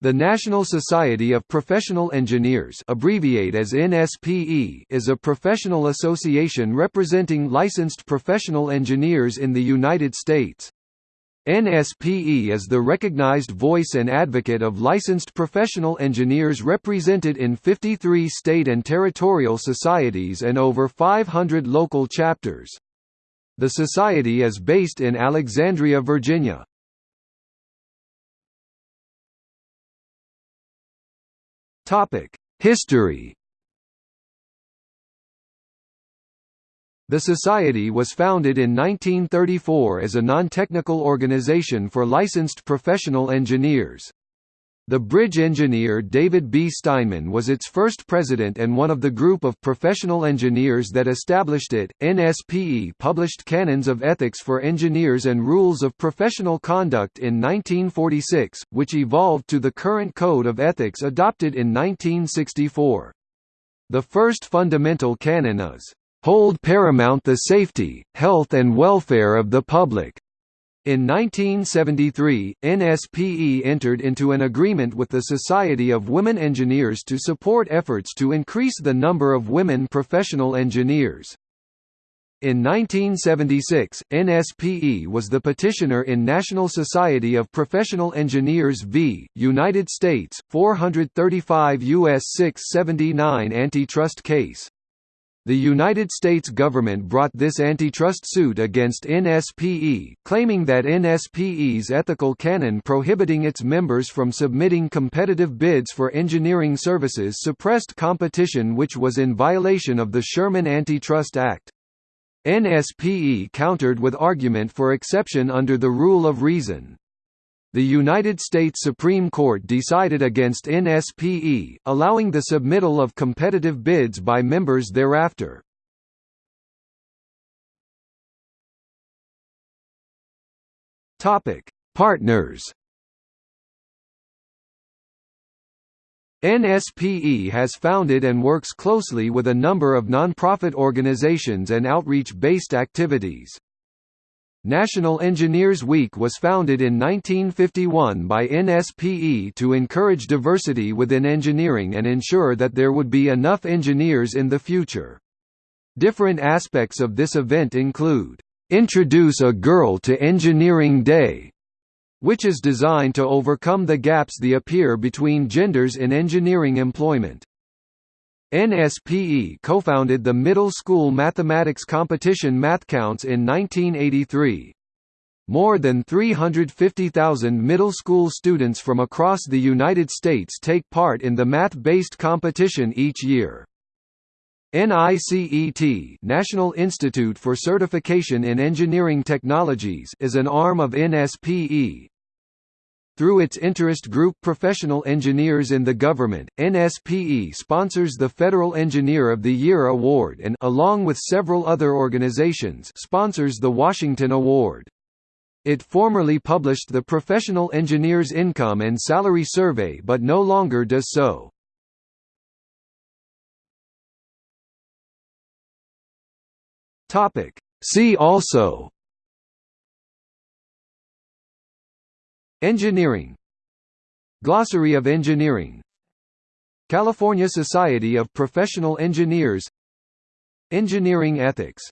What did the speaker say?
The National Society of Professional Engineers abbreviate as NSPE is a professional association representing licensed professional engineers in the United States. NSPE is the recognized voice and advocate of licensed professional engineers represented in 53 state and territorial societies and over 500 local chapters. The society is based in Alexandria, Virginia. History The Society was founded in 1934 as a non-technical organization for licensed professional engineers. The bridge engineer David B. Steinman was its first president and one of the group of professional engineers that established it. NSPE published Canons of Ethics for Engineers and Rules of Professional Conduct in 1946, which evolved to the current Code of Ethics adopted in 1964. The first fundamental canon is hold paramount the safety, health and welfare of the public. In 1973, NSPE entered into an agreement with the Society of Women Engineers to support efforts to increase the number of women professional engineers. In 1976, NSPE was the petitioner in National Society of Professional Engineers v. United States, 435 U.S. 679 antitrust case. The United States government brought this antitrust suit against NSPE, claiming that NSPE's ethical canon prohibiting its members from submitting competitive bids for engineering services suppressed competition which was in violation of the Sherman Antitrust Act. NSPE countered with argument for exception under the rule of reason. The United States Supreme Court decided against NSPE, allowing the submittal of competitive bids by members thereafter. Topic: Partners. NSPE has founded and works closely with a number of nonprofit organizations and outreach-based activities. National Engineers Week was founded in 1951 by NSPE to encourage diversity within engineering and ensure that there would be enough engineers in the future. Different aspects of this event include, "...introduce a Girl to Engineering Day", which is designed to overcome the gaps that appear between genders in engineering employment. NSPE co-founded the middle school mathematics competition MathCounts in 1983. More than 350,000 middle school students from across the United States take part in the math-based competition each year. NICET National Institute for Certification in Engineering Technologies is an arm of NSPE, through its interest group Professional Engineers in the Government, NSPE sponsors the Federal Engineer of the Year Award and along with several other organizations sponsors the Washington Award. It formerly published the Professional Engineers Income and Salary Survey but no longer does so. See also Engineering. Glossary of Engineering. California Society of Professional Engineers. Engineering ethics